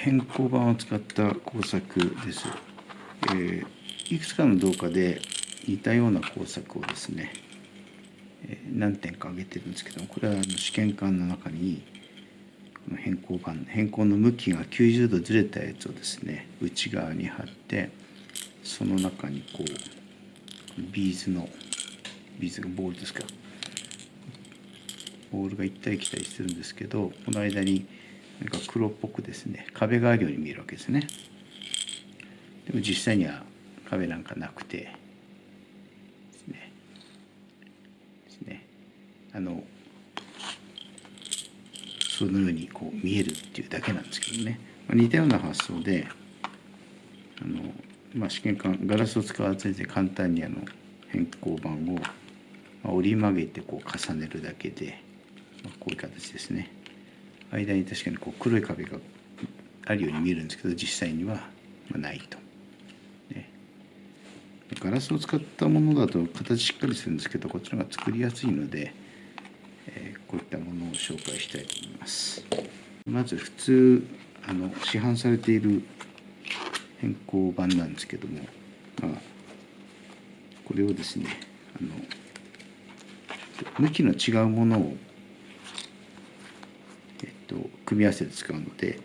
偏光板を使った工作です、えー、いくつかの動画で似たような工作をですね、えー、何点か挙げてるんですけどもこれはあの試験管の中にこの偏光板偏光の向きが90度ずれたやつをですね内側に貼ってその中にこうビーズのビーズがボールですか。ボールが行ったり来たりするんですけどこの間になんか黒っぽくですね。壁があるように見えるわけですね。でも実際には壁なんかなくてですね。ですね。あのそのようにこう見えるっていうだけなんですけどね、まあ、似たような発想であの、まあ、試験管ガラスを使わずに簡単にあの変更板を、折り曲げてこう重ねるだけで、まあ、こういう形ですね。間に確かにこう黒い壁があるように見えるんですけど実際にはないと。ね、ガラスを使ったものだと形しっかりするんですけどこっちの方が作りやすいので、えー、こういったものを紹介したいと思います。まず普通あの市販されている変更版なんですけども、まあ、これをですねあの向きの違うものを組み合わせて使うので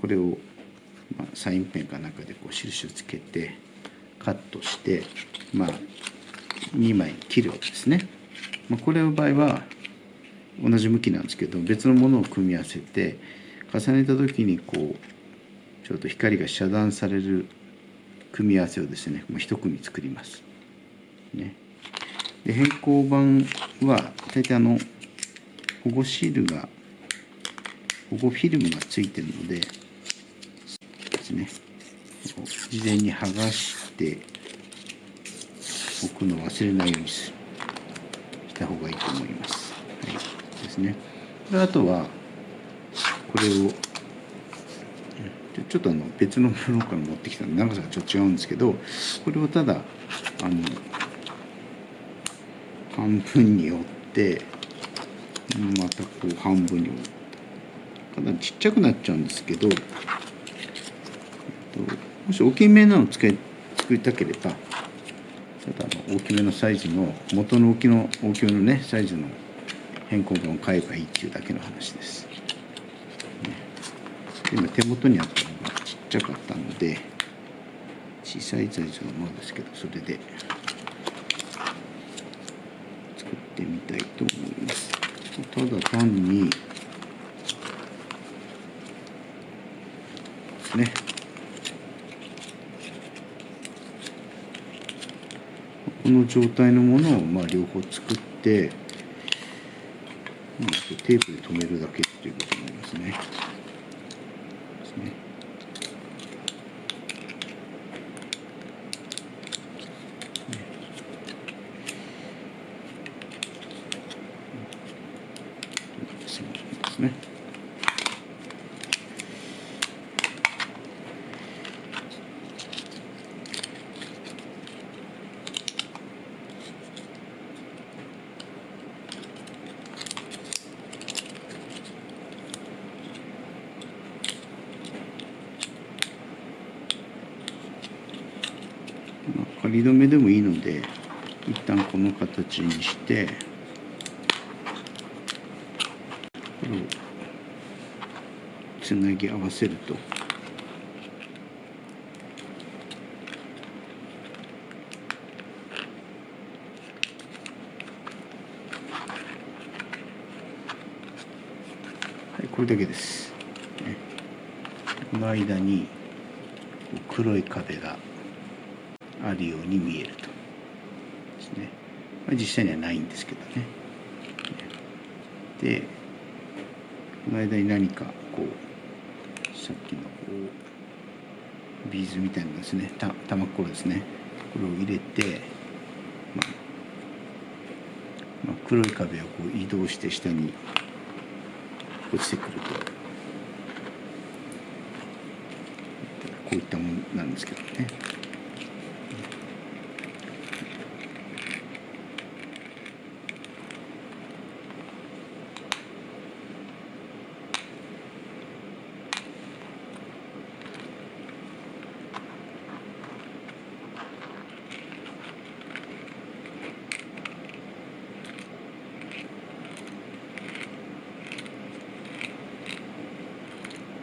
これをサインペンかなんかでこう印をつけてカットしてまあ2枚切るわけですね。ま、これの場合は同じ向きなんですけど別のものを組み合わせて重ねた時にこうちょっと光が遮断される組み合わせをですねもう一組作ります。ね、で変更板は大体あの保護シールが保護フィルムがついてるのでですね事前に剥がして置くのを忘れないようにした方がいいと思います。はい、ですね。であとはこれをちょっとあの別のものから持ってきたので長さがちょっと違うんですけどこれをただあの半分に折ってまたこう半分に折ってかなちっちゃくなっちゃうんですけど、えっと、もし大きめなのを作りたければただの大きめのサイズの元の大きの大きめのねサイズの変更文を買えばいいっていうだけの話です。ね、今手元にあったのがちっちゃかったので小さいサイズのものですけどそれで作ってみたいと思います。ただ単にねこの状態のものをまあ両方作ってテープで留めるだけっていうことになりますね。ですね。仮止めでもいいので一旦この形にしてこれをつなぎ合わせると。はいこれだけです、ね、この間に黒い壁があるように見えると。ですね、まあ、実際にはないんですけどね。でこの間に何かこうさっきのこうビーズみたいなですね。た玉っころですね。これを入れて、まあまあ、黒い壁をこう移動して下に落ちてくると。こういったものなんですけどね。